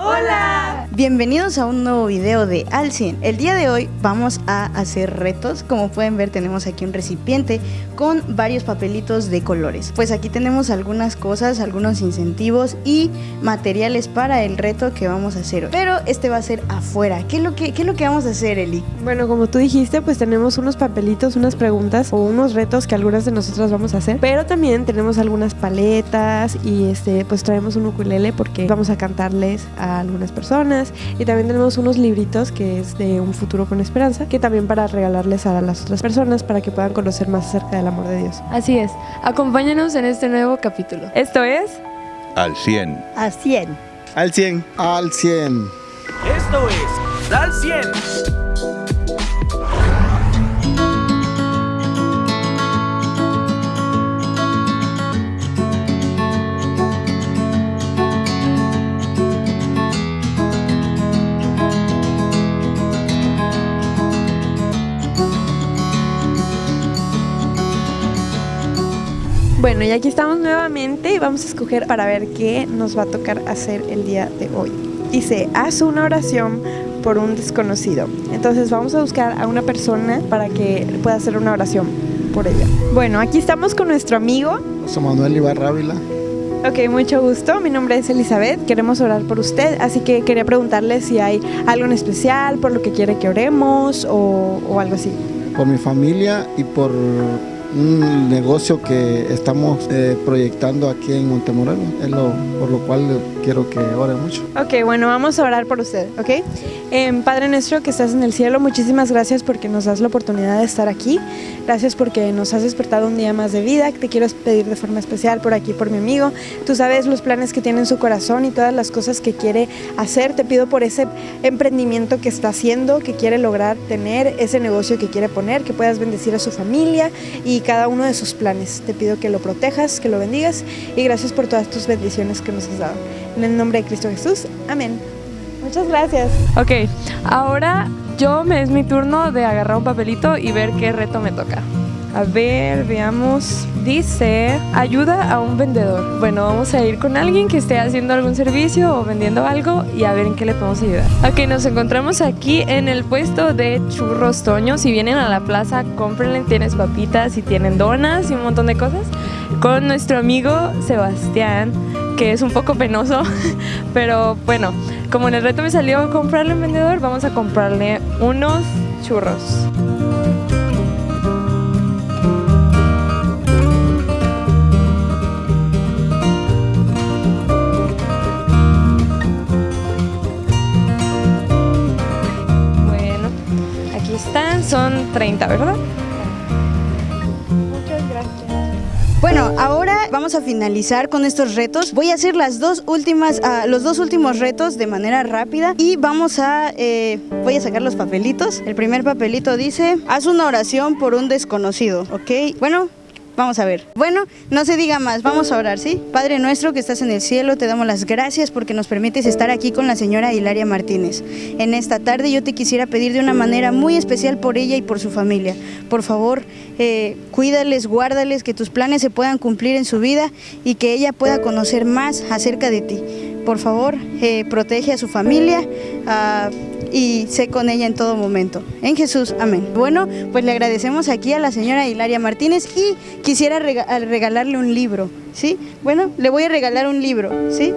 Hola. Bienvenidos a un nuevo video de Al 100. El día de hoy vamos a hacer retos. Como pueden ver tenemos aquí un recipiente con varios papelitos de colores. Pues aquí tenemos algunas cosas, algunos incentivos y materiales para el reto que vamos a hacer hoy. Pero este va a ser afuera. ¿Qué es lo que, qué es lo que vamos a hacer, Eli? Bueno, como tú dijiste, pues tenemos unos papelitos, unas preguntas o unos retos que algunas de nosotras vamos a hacer. Pero también tenemos algunas paletas y este, pues traemos un ukulele porque vamos a cantarles a algunas personas y también tenemos unos libritos que es de un futuro con esperanza, que también para regalarles a las otras personas para que puedan conocer más acerca del amor de Dios. Así es, acompáñanos en este nuevo capítulo. Esto es... Al 100. A 100. Al 100. Al 100. Esto es Al 100. Bueno, y aquí estamos nuevamente y vamos a escoger para ver qué nos va a tocar hacer el día de hoy. Dice, haz una oración por un desconocido. Entonces vamos a buscar a una persona para que pueda hacer una oración por ella. Bueno, aquí estamos con nuestro amigo. José Manuel Ibarra Ávila. Ok, mucho gusto. Mi nombre es Elizabeth. Queremos orar por usted, así que quería preguntarle si hay algo en especial por lo que quiere que oremos o, o algo así. Por mi familia y por un negocio que estamos eh, proyectando aquí en Montemorelos, es lo, por lo cual quiero que ore mucho. Ok, bueno, vamos a orar por usted, ¿ok? Eh, Padre nuestro que estás en el cielo, muchísimas gracias porque nos das la oportunidad de estar aquí. Gracias porque nos has despertado un día más de vida. Te quiero pedir de forma especial por aquí, por mi amigo. Tú sabes los planes que tiene en su corazón y todas las cosas que quiere hacer. Te pido por ese emprendimiento que está haciendo, que quiere lograr tener, ese negocio que quiere poner, que puedas bendecir a su familia y cada uno de sus planes. Te pido que lo protejas, que lo bendigas y gracias por todas tus bendiciones que nos has dado. En el nombre de Cristo Jesús, amén. Muchas gracias. Ok, ahora yo me es mi turno de agarrar un papelito y ver qué reto me toca. A ver, veamos. Dice, ayuda a un vendedor. Bueno, vamos a ir con alguien que esté haciendo algún servicio o vendiendo algo y a ver en qué le podemos ayudar. Ok, nos encontramos aquí en el puesto de churros Toño. Si vienen a la plaza, cómprenle. Tienes papitas y tienen donas y un montón de cosas. Con nuestro amigo Sebastián, que es un poco penoso, pero bueno, como en el reto me salió comprarle un vendedor, vamos a comprarle unos churros. Son 30, ¿verdad? Muchas gracias. Bueno, ahora vamos a finalizar con estos retos. Voy a hacer las dos últimas, ah, los dos últimos retos de manera rápida y vamos a, eh, voy a sacar los papelitos. El primer papelito dice, haz una oración por un desconocido, ¿ok? Bueno, Vamos a ver. Bueno, no se diga más, vamos a orar, ¿sí? Padre nuestro que estás en el cielo, te damos las gracias porque nos permites estar aquí con la señora Hilaria Martínez. En esta tarde yo te quisiera pedir de una manera muy especial por ella y por su familia. Por favor, eh, cuídales, guárdales, que tus planes se puedan cumplir en su vida y que ella pueda conocer más acerca de ti. Por favor, eh, protege a su familia. Y sé con ella en todo momento. En Jesús, amén. Bueno, pues le agradecemos aquí a la señora Hilaria Martínez y quisiera rega- regalarle un libro, ¿sí? Bueno, le voy a regalar un libro, ¿sí?